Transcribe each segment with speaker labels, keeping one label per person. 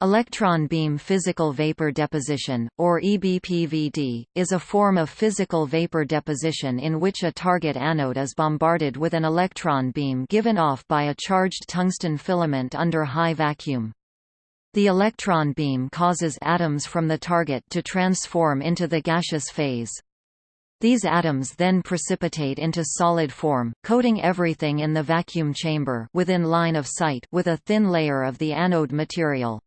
Speaker 1: Electron beam physical vapor deposition, or EBPVD, is a form of physical vapor deposition in which a target anode is bombarded with an electron beam given off by a charged tungsten filament under high vacuum. The electron beam causes atoms from the target to transform into the gaseous phase. These atoms then precipitate into solid form, coating everything in the vacuum chamber within line of sight with a thin layer of the anode material.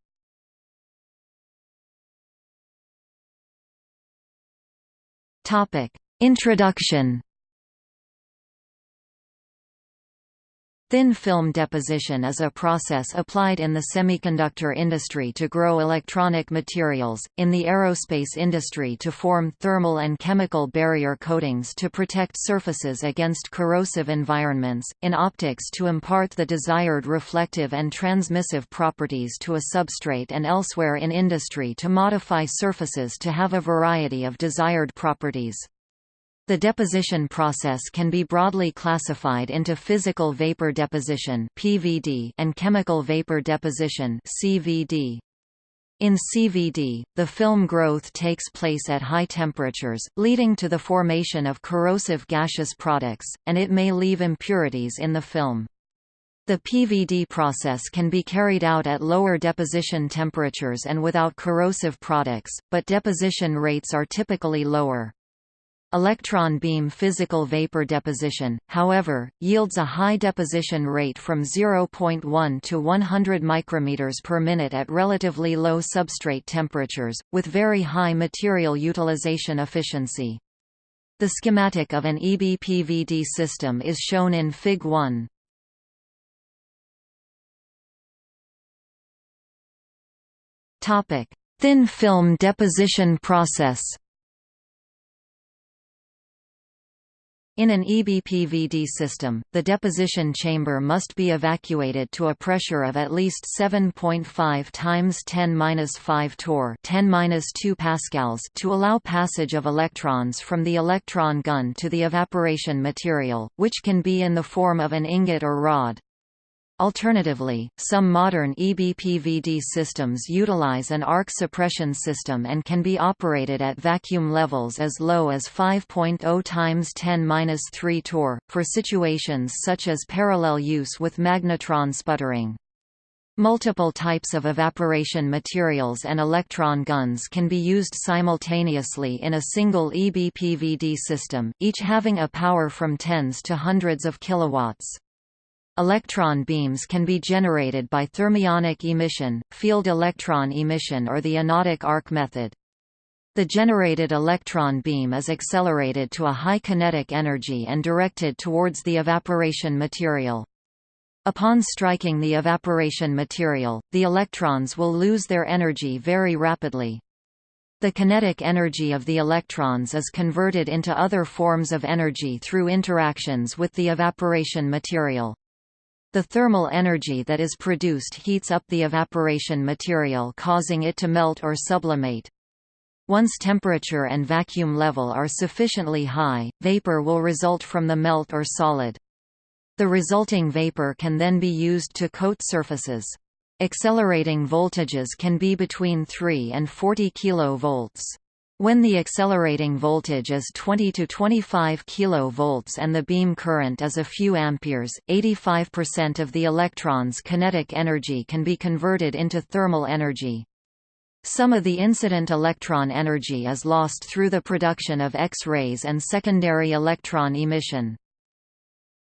Speaker 1: Introduction Thin film deposition is a process applied in the semiconductor industry to grow electronic materials, in the aerospace industry to form thermal and chemical barrier coatings to protect surfaces against corrosive environments, in optics to impart the desired reflective and transmissive properties to a substrate and elsewhere in industry to modify surfaces to have a variety of desired properties. The deposition process can be broadly classified into physical vapor deposition (PVD) and chemical vapor deposition (CVD). In CVD, the film growth takes place at high temperatures, leading to the formation of corrosive gaseous products, and it may leave impurities in the film. The PVD process can be carried out at lower deposition temperatures and without corrosive products, but deposition rates are typically lower. Electron beam physical vapor deposition, however, yields a high deposition rate from 0.1 to 100 micrometers per minute at relatively low substrate temperatures, with very high material utilization efficiency. The schematic of an EBPVD system is shown in Fig. 1. Thin film deposition process In an EBPVD system, the deposition chamber must be evacuated to a pressure of at least 7.5 times 10^-5 torr, 10^-2 pascals, to allow passage of electrons from the electron gun to the evaporation material, which can be in the form of an ingot or rod. Alternatively, some modern EBPVD systems utilize an arc suppression system and can be operated at vacuum levels as low as 5.0 times 10^-3 torr, for situations such as parallel use with magnetron sputtering. Multiple types of evaporation materials and electron guns can be used simultaneously in a single EBPVD system, each having a power from tens to hundreds of kilowatts. Electron beams can be generated by thermionic emission, field electron emission or the anodic arc method. The generated electron beam is accelerated to a high kinetic energy and directed towards the evaporation material. Upon striking the evaporation material, the electrons will lose their energy very rapidly. The kinetic energy of the electrons is converted into other forms of energy through interactions with the evaporation material. The thermal energy that is produced heats up the evaporation material causing it to melt or sublimate. Once temperature and vacuum level are sufficiently high, vapor will result from the melt or solid. The resulting vapor can then be used to coat surfaces. Accelerating voltages can be between 3 and 40 kV. When the accelerating voltage is 20 to 25 kV and the beam current is a few amperes, 85% of the electron's kinetic energy can be converted into thermal energy. Some of the incident electron energy is lost through the production of X-rays and secondary electron emission.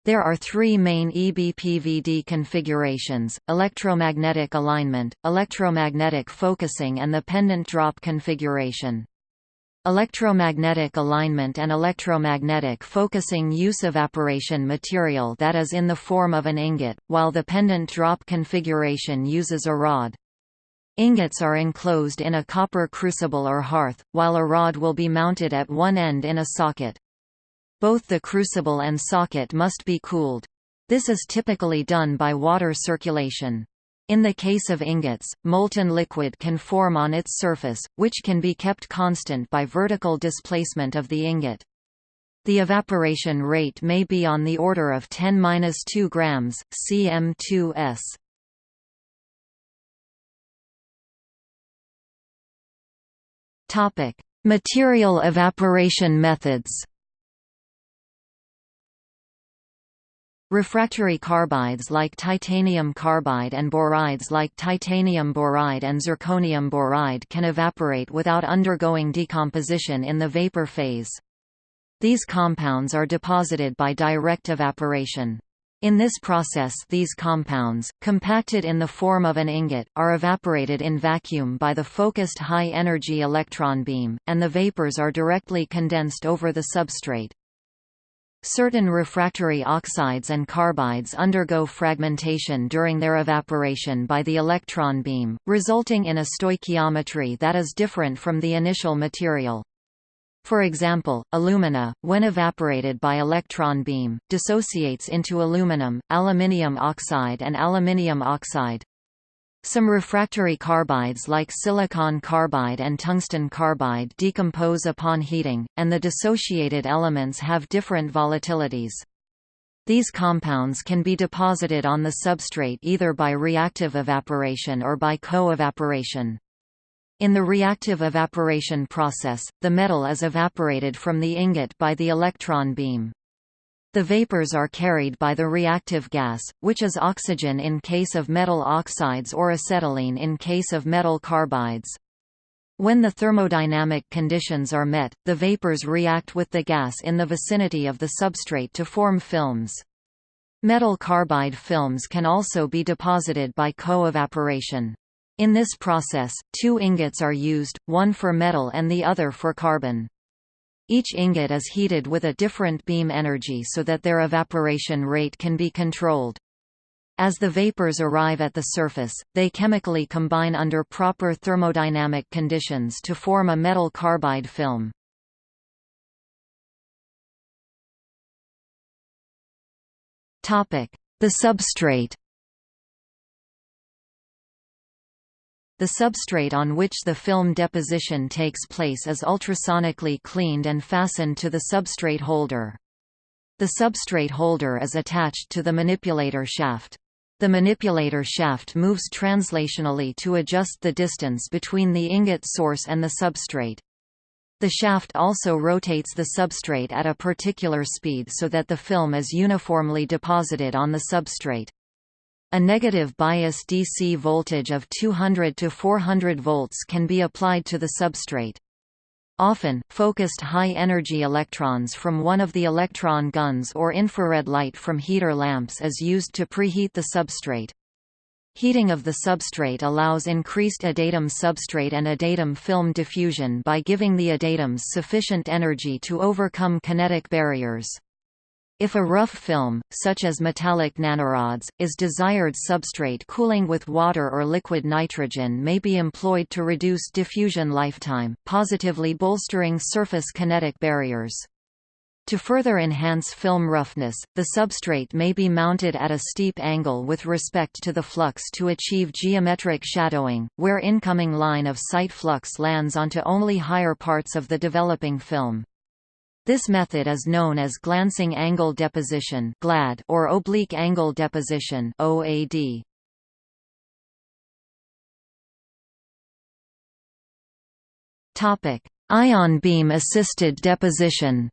Speaker 1: There are three main EBPVD configurations, electromagnetic alignment, electromagnetic focusing and the pendant drop configuration. Electromagnetic alignment and electromagnetic focusing use evaporation material that is in the form of an ingot, while the pendant drop configuration uses a rod. Ingots are enclosed in a copper crucible or hearth, while a rod will be mounted at one end in a socket. Both the crucible and socket must be cooled. This is typically done by water circulation. In the case of ingots, molten liquid can form on its surface, which can be kept constant by vertical displacement of the ingot. The evaporation rate may be on the order of 10-2 g, cm2s. Topic: Material evaporation methods. Refractory carbides like titanium carbide and borides like titanium boride and zirconium boride can evaporate without undergoing decomposition in the vapor phase. These compounds are deposited by direct evaporation. In this process these compounds, compacted in the form of an ingot, are evaporated in vacuum by the focused high-energy electron beam, and the vapors are directly condensed over the substrate. Certain refractory oxides and carbides undergo fragmentation during their evaporation by the electron beam, resulting in a stoichiometry that is different from the initial material. For example, alumina, when evaporated by electron beam, dissociates into aluminum, aluminium oxide and aluminium oxide. Some refractory carbides like silicon carbide and tungsten carbide decompose upon heating, and the dissociated elements have different volatilities. These compounds can be deposited on the substrate either by reactive evaporation or by co-evaporation. In the reactive evaporation process, the metal is evaporated from the ingot by the electron beam. The vapors are carried by the reactive gas, which is oxygen in case of metal oxides or acetylene in case of metal carbides. When the thermodynamic conditions are met, the vapors react with the gas in the vicinity of the substrate to form films. Metal carbide films can also be deposited by co-evaporation. In this process, two ingots are used, one for metal and the other for carbon. Each ingot is heated with a different beam energy so that their evaporation rate can be controlled. As the vapors arrive at the surface, they chemically combine under proper thermodynamic conditions to form a metal carbide film. The substrate The substrate on which the film deposition takes place is ultrasonically cleaned and fastened to the substrate holder. The substrate holder is attached to the manipulator shaft. The manipulator shaft moves translationally to adjust the distance between the ingot source and the substrate. The shaft also rotates the substrate at a particular speed so that the film is uniformly deposited on the substrate. A negative bias DC voltage of 200 to 400 volts can be applied to the substrate. Often, focused high-energy electrons from one of the electron guns or infrared light from heater lamps is used to preheat the substrate. Heating of the substrate allows increased adatom substrate and adatom film diffusion by giving the adatoms sufficient energy to overcome kinetic barriers. If a rough film, such as metallic nanorods, is desired substrate cooling with water or liquid nitrogen may be employed to reduce diffusion lifetime, positively bolstering surface kinetic barriers. To further enhance film roughness, the substrate may be mounted at a steep angle with respect to the flux to achieve geometric shadowing, where incoming line of sight flux lands onto only higher parts of the developing film. This method is known as glancing angle deposition (GLAD) or oblique angle deposition OAD. Topic: Ion beam assisted deposition.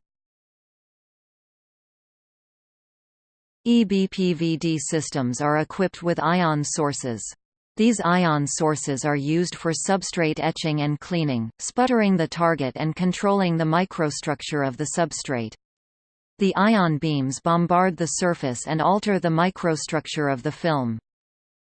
Speaker 1: EBPVD systems are equipped with ion sources. These ion sources are used for substrate etching and cleaning, sputtering the target and controlling the microstructure of the substrate. The ion beams bombard the surface and alter the microstructure of the film.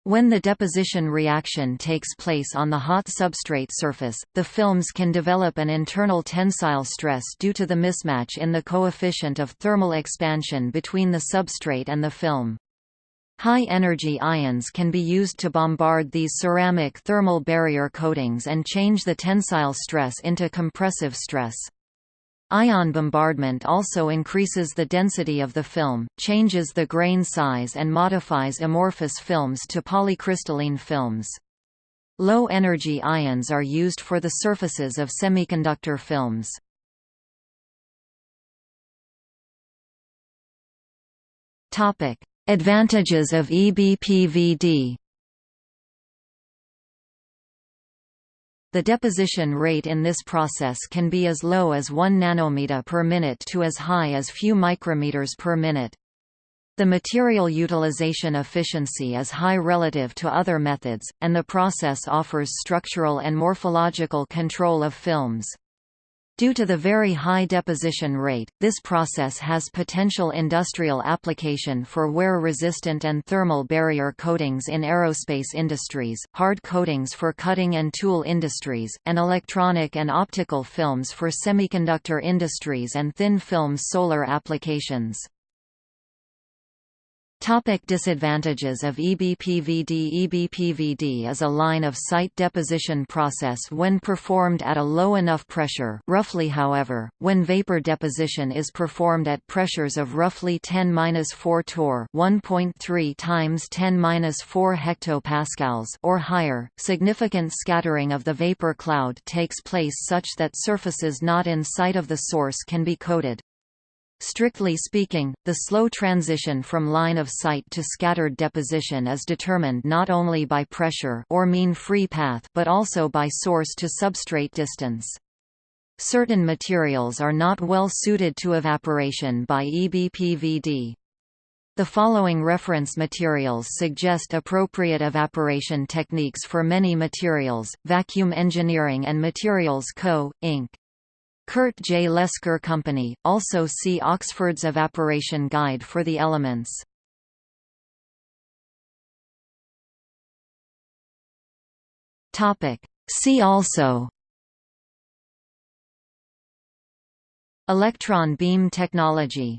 Speaker 1: When the deposition reaction takes place on the hot substrate surface, the films can develop an internal tensile stress due to the mismatch in the coefficient of thermal expansion between the substrate and the film. High-energy ions can be used to bombard these ceramic thermal barrier coatings and change the tensile stress into compressive stress. Ion bombardment also increases the density of the film, changes the grain size and modifies amorphous films to polycrystalline films. Low-energy ions are used for the surfaces of semiconductor films. Advantages of EBPVD The deposition rate in this process can be as low as 1 nanometer per minute to as high as few micrometers per minute. The material utilization efficiency is high relative to other methods, and the process offers structural and morphological control of films. Due to the very high deposition rate, this process has potential industrial application for wear-resistant and thermal barrier coatings in aerospace industries, hard coatings for cutting and tool industries, and electronic and optical films for semiconductor industries and thin film solar applications. Topic disadvantages of EBPVD EBPVD is a line-of-sight deposition process when performed at a low enough pressure roughly however, when vapor deposition is performed at pressures of roughly 10-4 torr 1.3 times 10-4 hectopascals or higher, significant scattering of the vapor cloud takes place such that surfaces not in sight of the source can be coated. Strictly speaking, the slow transition from line of sight to scattered deposition is determined not only by pressure or mean free path but also by source to substrate distance. Certain materials are not well suited to evaporation by EBPVD. The following reference materials suggest appropriate evaporation techniques for many materials, Vacuum Engineering and Materials Co., Inc. Kurt J. Lesker Company, also see Oxford's Evaporation Guide for the elements. See also Electron beam technology